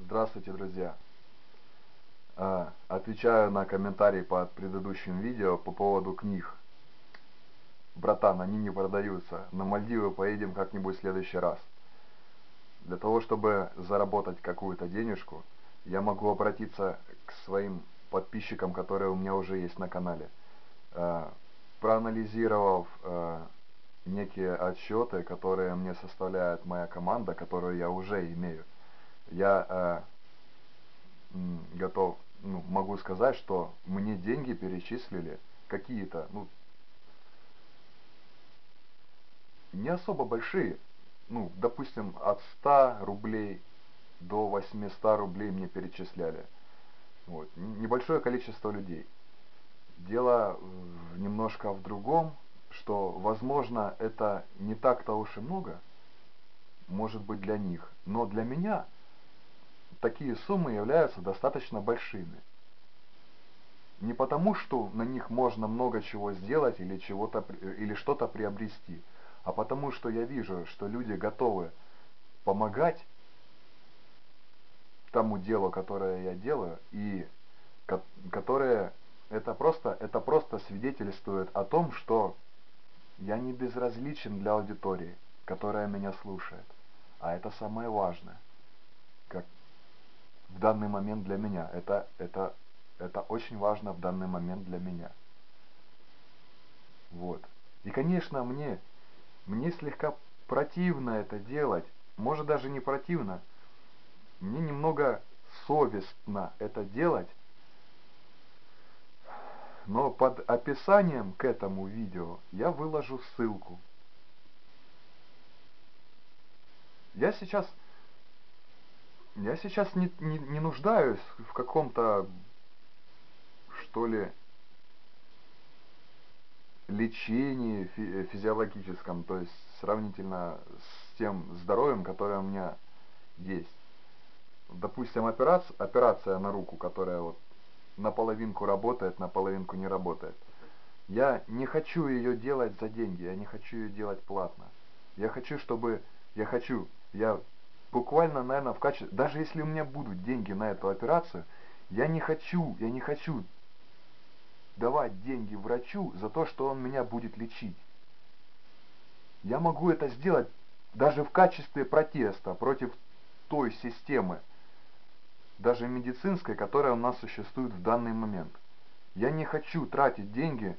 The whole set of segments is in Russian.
Здравствуйте, друзья! А, отвечаю на комментарий под предыдущим видео по поводу книг. Братан, они не продаются. На Мальдивы поедем как-нибудь в следующий раз. Для того, чтобы заработать какую-то денежку, я могу обратиться к своим подписчикам, которые у меня уже есть на канале. А, проанализировав а, некие отчеты, которые мне составляет моя команда, которую я уже имею, я э, готов, ну, могу сказать, что мне деньги перечислили какие-то, ну, не особо большие, ну, допустим, от 100 рублей до 800 рублей мне перечисляли. Вот. Небольшое количество людей. Дело немножко в другом, что, возможно, это не так-то уж и много, может быть для них, но для меня такие суммы являются достаточно большими. Не потому, что на них можно много чего сделать или, чего-то, или что-то приобрести, а потому, что я вижу, что люди готовы помогать тому делу, которое я делаю, и которое это просто, это просто свидетельствует о том, что я не безразличен для аудитории, которая меня слушает. А это самое важное. Как в данный момент для меня. Это, это, это очень важно в данный момент для меня. Вот. И, конечно, мне, мне слегка противно это делать. Может, даже не противно. Мне немного совестно это делать, но под описанием к этому видео я выложу ссылку. Я сейчас, я сейчас не, не, не нуждаюсь в каком-то, что ли, лечении фи физиологическом, то есть сравнительно с тем здоровьем, которое у меня есть. Допустим, операция, операция на руку, которая вот наполовинку работает, наполовинку не работает. Я не хочу ее делать за деньги, я не хочу ее делать платно. Я хочу, чтобы... Я хочу, я буквально, наверное, в качестве... Даже если у меня будут деньги на эту операцию, я не хочу, я не хочу давать деньги врачу за то, что он меня будет лечить. Я могу это сделать даже в качестве протеста против той системы, даже медицинской, которая у нас существует в данный момент. Я не хочу тратить деньги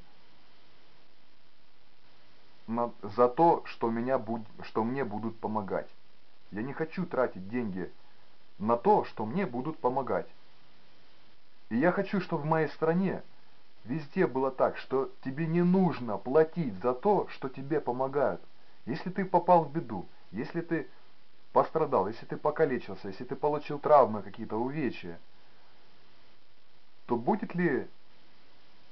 на, за то, что, меня буд, что мне будут помогать. Я не хочу тратить деньги на то, что мне будут помогать. И я хочу, чтобы в моей стране везде было так, что тебе не нужно платить за то, что тебе помогают. Если ты попал в беду, если ты пострадал, если ты покалечился, если ты получил травмы, какие-то увечья, то будет ли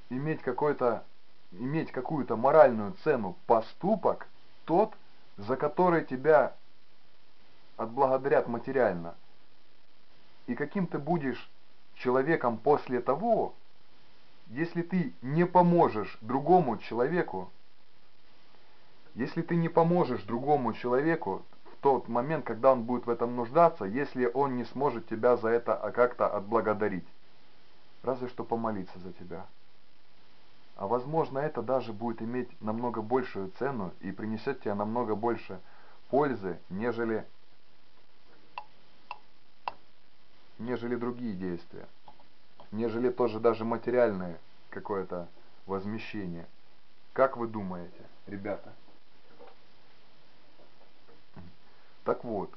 иметь какой-то иметь какую-то моральную цену поступок тот, за который тебя отблагодарят материально? И каким ты будешь человеком после того, если ты не поможешь другому человеку, если ты не поможешь другому человеку тот момент, когда он будет в этом нуждаться, если он не сможет тебя за это как-то отблагодарить. Разве что помолиться за тебя. А возможно это даже будет иметь намного большую цену и принесет тебе намного больше пользы, нежели, нежели другие действия. Нежели тоже даже материальное какое-то возмещение. Как вы думаете, ребята? Так вот,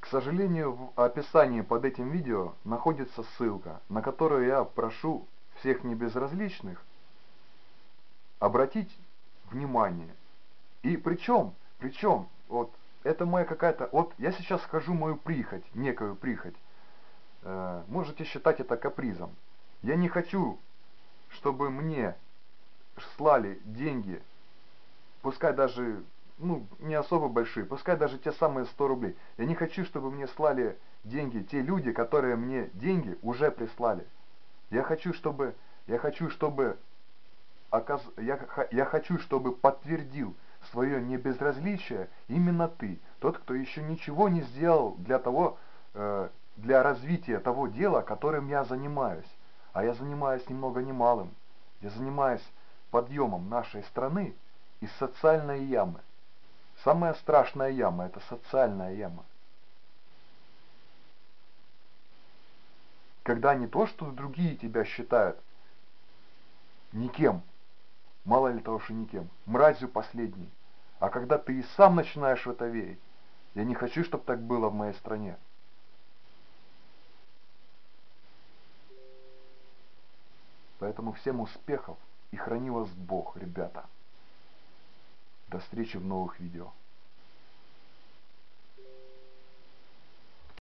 к сожалению, в описании под этим видео находится ссылка, на которую я прошу всех небезразличных обратить внимание. И причем, причем, вот, это моя какая-то, вот я сейчас скажу мою прихоть, некую прихоть. Э, можете считать это капризом. Я не хочу, чтобы мне слали деньги, пускай даже ну, не особо большие, пускай даже те самые 100 рублей. Я не хочу, чтобы мне слали деньги те люди, которые мне деньги уже прислали. Я хочу, чтобы, я хочу, чтобы, оказ, я, я хочу, чтобы подтвердил свое небезразличие именно ты, тот, кто еще ничего не сделал для того, э, для развития того дела, которым я занимаюсь. А я занимаюсь ни много ни малым. Я занимаюсь подъемом нашей страны из социальной ямы. Самая страшная яма – это социальная яма. Когда не то, что другие тебя считают никем, мало ли того, что никем, мразью последней, а когда ты и сам начинаешь в это верить. Я не хочу, чтобы так было в моей стране. Поэтому всем успехов и храни вас Бог, ребята. До встречи в новых видео.